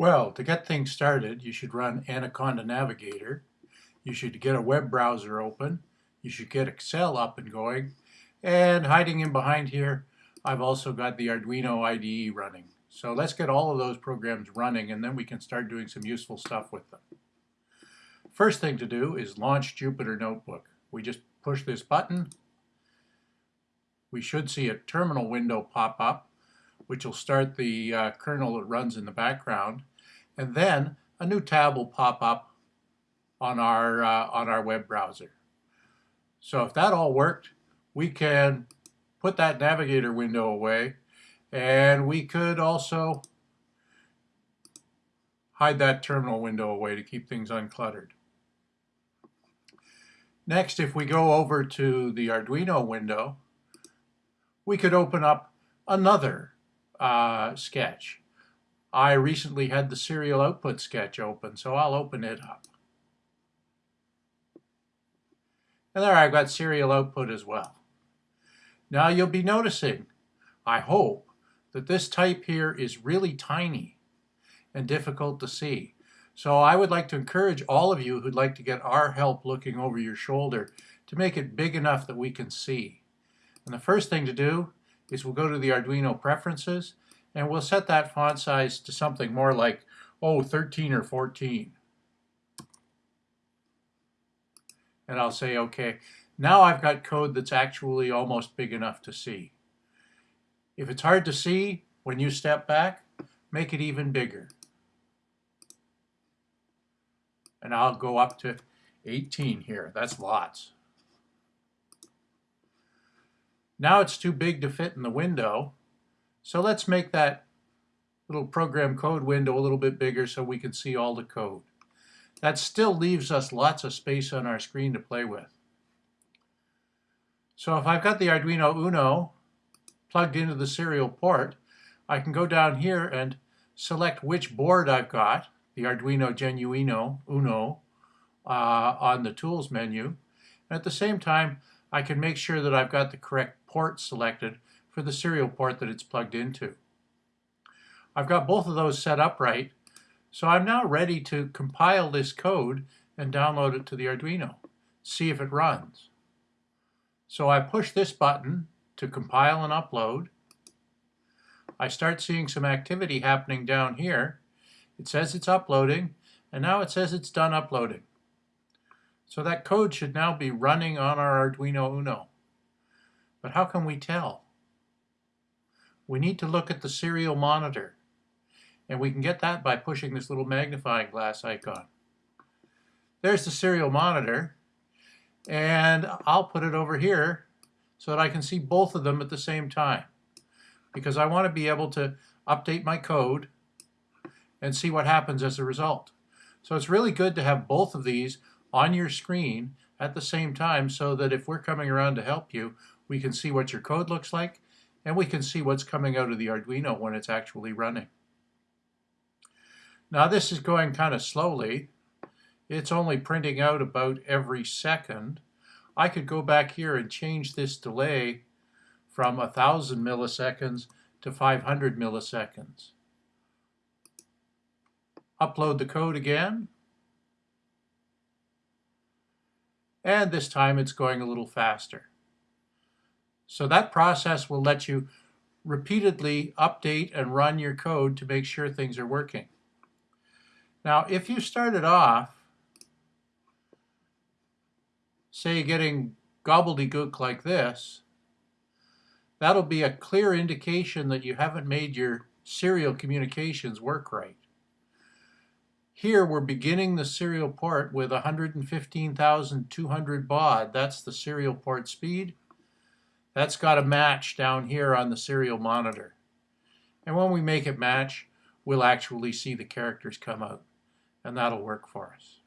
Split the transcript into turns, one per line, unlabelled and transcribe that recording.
Well, to get things started, you should run Anaconda Navigator. You should get a web browser open. You should get Excel up and going. And hiding in behind here, I've also got the Arduino IDE running. So let's get all of those programs running and then we can start doing some useful stuff with them. First thing to do is launch Jupyter Notebook. We just push this button. We should see a terminal window pop up which will start the uh, kernel that runs in the background. And then a new tab will pop up on our, uh, on our web browser. So if that all worked, we can put that navigator window away and we could also hide that terminal window away to keep things uncluttered. Next, if we go over to the Arduino window, we could open up another uh, sketch. I recently had the serial output sketch open, so I'll open it up. And there I've got serial output as well. Now you'll be noticing, I hope, that this type here is really tiny and difficult to see. So I would like to encourage all of you who'd like to get our help looking over your shoulder to make it big enough that we can see. And the first thing to do is we'll go to the Arduino preferences and we'll set that font size to something more like, oh, 13 or 14. And I'll say, okay, now I've got code that's actually almost big enough to see. If it's hard to see when you step back, make it even bigger. And I'll go up to 18 here. That's lots. Now it's too big to fit in the window. So let's make that little program code window a little bit bigger so we can see all the code. That still leaves us lots of space on our screen to play with. So if I've got the Arduino Uno plugged into the serial port, I can go down here and select which board I've got, the Arduino Genuino Uno, uh, on the Tools menu. And at the same time, I can make sure that I've got the correct port selected for the serial port that it's plugged into. I've got both of those set up right, so I'm now ready to compile this code and download it to the Arduino, see if it runs. So I push this button to compile and upload. I start seeing some activity happening down here. It says it's uploading, and now it says it's done uploading. So that code should now be running on our Arduino Uno. But how can we tell? We need to look at the serial monitor. And we can get that by pushing this little magnifying glass icon. There's the serial monitor. And I'll put it over here so that I can see both of them at the same time. Because I want to be able to update my code and see what happens as a result. So it's really good to have both of these on your screen at the same time so that if we're coming around to help you, we can see what your code looks like and we can see what's coming out of the Arduino when it's actually running. Now this is going kind of slowly. It's only printing out about every second. I could go back here and change this delay from 1,000 milliseconds to 500 milliseconds. Upload the code again. and this time it's going a little faster. So that process will let you repeatedly update and run your code to make sure things are working. Now, if you started off, say getting gobbledygook like this, that'll be a clear indication that you haven't made your serial communications work right. Here we're beginning the serial port with 115,200 baud. That's the serial port speed. That's got a match down here on the serial monitor. And when we make it match, we'll actually see the characters come out. And that'll work for us.